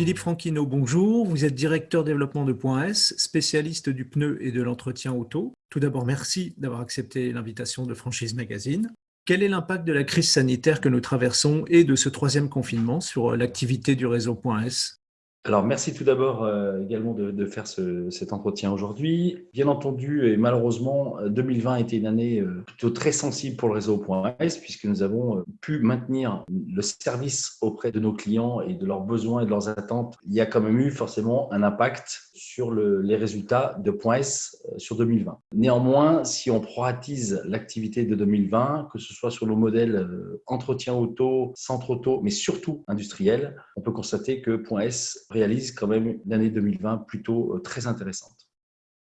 Philippe Franquino, bonjour. Vous êtes directeur développement de Point S, spécialiste du pneu et de l'entretien auto. Tout d'abord, merci d'avoir accepté l'invitation de Franchise Magazine. Quel est l'impact de la crise sanitaire que nous traversons et de ce troisième confinement sur l'activité du réseau Point S? Alors, merci tout d'abord euh, également de, de faire ce, cet entretien aujourd'hui. Bien entendu, et malheureusement, 2020 a été une année euh, plutôt très sensible pour le réseau .s puisque nous avons euh, pu maintenir le service auprès de nos clients et de leurs besoins et de leurs attentes. Il y a quand même eu forcément un impact sur le, les résultats de .s sur 2020. Néanmoins, si on proratise l'activité de 2020, que ce soit sur le modèle entretien auto, centre auto, mais surtout industriel, on peut constater que .s réalise quand même une année 2020 plutôt euh, très intéressante.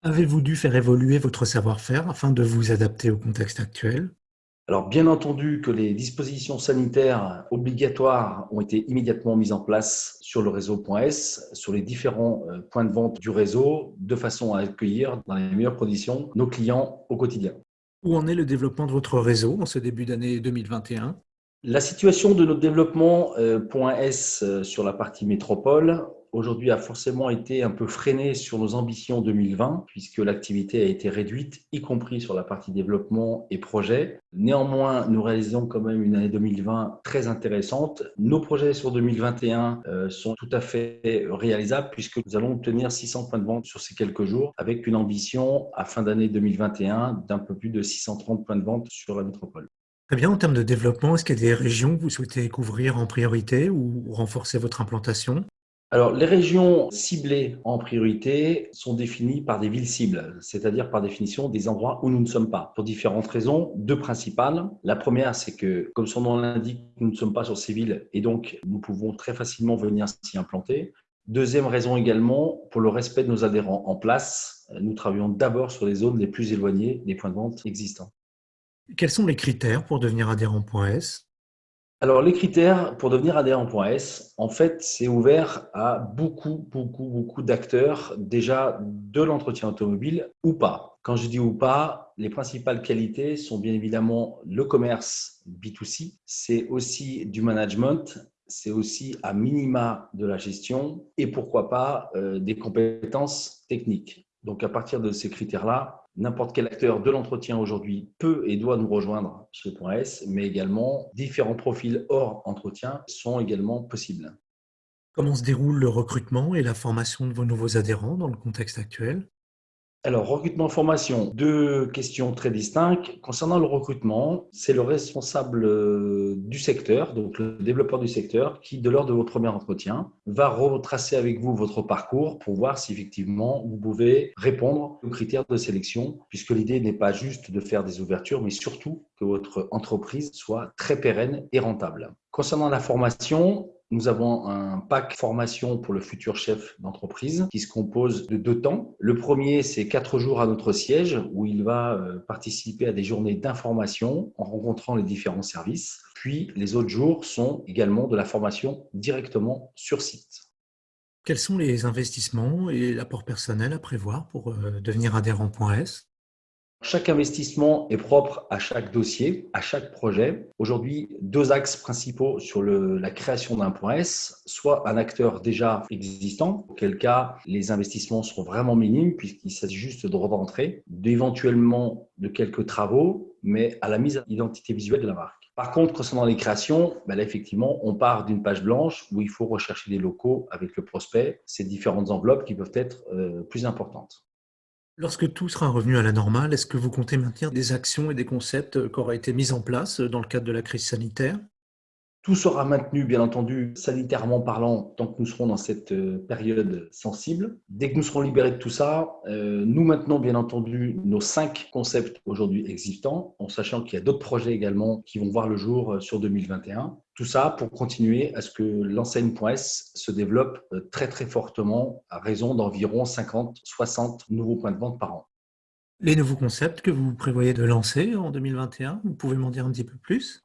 Avez-vous dû faire évoluer votre savoir-faire afin de vous adapter au contexte actuel? Alors, bien entendu que les dispositions sanitaires obligatoires ont été immédiatement mises en place sur le réseau .s, sur les différents euh, points de vente du réseau, de façon à accueillir dans les meilleures conditions nos clients au quotidien. Où en est le développement de votre réseau en ce début d'année 2021 La situation de notre développement euh, sur la partie métropole aujourd'hui a forcément été un peu freiné sur nos ambitions 2020, puisque l'activité a été réduite, y compris sur la partie développement et projet. Néanmoins, nous réalisons quand même une année 2020 très intéressante. Nos projets sur 2021 euh, sont tout à fait réalisables, puisque nous allons obtenir 600 points de vente sur ces quelques jours, avec une ambition à fin d'année 2021 d'un peu plus de 630 points de vente sur la métropole. Très bien, en termes de développement, est-ce qu'il y a des régions que vous souhaitez couvrir en priorité ou renforcer votre implantation? Alors, les régions ciblées en priorité sont définies par des villes cibles, c'est-à-dire par définition des endroits où nous ne sommes pas, pour différentes raisons, deux principales. La première, c'est que, comme son nom l'indique, nous ne sommes pas sur ces villes et donc nous pouvons très facilement venir s'y implanter. Deuxième raison également, pour le respect de nos adhérents en place, nous travaillons d'abord sur les zones les plus éloignées des points de vente existants. Quels sont les critères pour devenir adhérent.s alors, les critères pour devenir adhérent.s, en fait, c'est ouvert à beaucoup, beaucoup, beaucoup d'acteurs déjà de l'entretien automobile ou pas. Quand je dis ou pas, les principales qualités sont bien évidemment le commerce B2C, c'est aussi du management, c'est aussi à minima de la gestion et pourquoi pas euh, des compétences techniques. Donc, à partir de ces critères-là, n'importe quel acteur de l'entretien aujourd'hui peut et doit nous rejoindre chez Point S, mais également différents profils hors entretien sont également possibles. Comment se déroule le recrutement et la formation de vos nouveaux adhérents dans le contexte actuel? Alors, recrutement, formation, deux questions très distinctes. Concernant le recrutement, c'est le responsable euh, du secteur, donc le développeur du secteur, qui, de l'ordre de votre premier entretien, va retracer avec vous votre parcours pour voir si effectivement vous pouvez répondre aux critères de sélection, puisque l'idée n'est pas juste de faire des ouvertures, mais surtout que votre entreprise soit très pérenne et rentable. Concernant la formation, nous avons un pack formation pour le futur chef d'entreprise qui se compose de deux temps. Le premier, c'est quatre jours à notre siège où il va euh, participer à des journées d'information en rencontrant les différents services. Puis les autres jours sont également de la formation directement sur site. Quels sont les investissements et l'apport personnel à prévoir pour euh, devenir adhérent.s chaque investissement est propre à chaque dossier, à chaque projet. Aujourd'hui, deux axes principaux sur la création d'un point S, soit un acteur déjà existant, auquel cas les investissements seront vraiment minimes puisqu'il s'agit juste de rentrer, d'éventuellement de quelques travaux, mais à la mise à l'identité visuelle de la marque. Par contre, concernant les créations, ben là, effectivement, on part d'une page blanche où il faut rechercher des locaux avec le prospect, ces différentes enveloppes qui peuvent être euh, plus importantes. Lorsque tout sera revenu à la normale, est-ce que vous comptez maintenir des actions et des concepts qui auraient été mis en place dans le cadre de la crise sanitaire? Tout sera maintenu, bien entendu, sanitairement parlant, tant que nous serons dans cette euh, période sensible. Dès que nous serons libérés de tout ça, euh, nous maintenons, bien entendu, nos cinq concepts aujourd'hui existants, en sachant qu'il y a d'autres projets également qui vont voir le jour euh, sur 2021. Tout ça pour continuer à ce que l'enseigne.s se développe très très fortement à raison d'environ 50-60 nouveaux points de vente par an. Les nouveaux concepts que vous prévoyez de lancer en 2021, vous pouvez m'en dire un petit peu plus?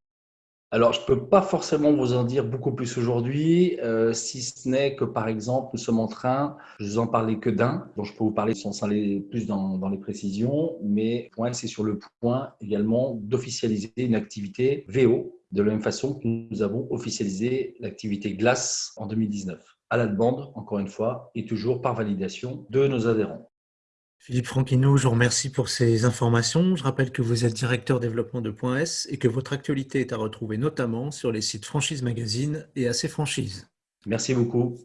Alors, je ne peux pas forcément vous en dire beaucoup plus aujourd'hui, euh, si ce n'est que, par exemple, nous sommes en train, je vous en parlais que d'un, dont je peux vous parler sans aller plus dans, dans les précisions, mais c'est sur le point également d'officialiser une activité VO, de la même façon que nous avons officialisé l'activité glace en 2019 à la demande, encore une fois, et toujours par validation de nos adhérents. Philippe Franquino, je vous remercie pour ces informations. Je rappelle que vous êtes directeur développement de S et que votre actualité est à retrouver notamment sur les sites Franchise Magazine et AC Franchise. Merci beaucoup.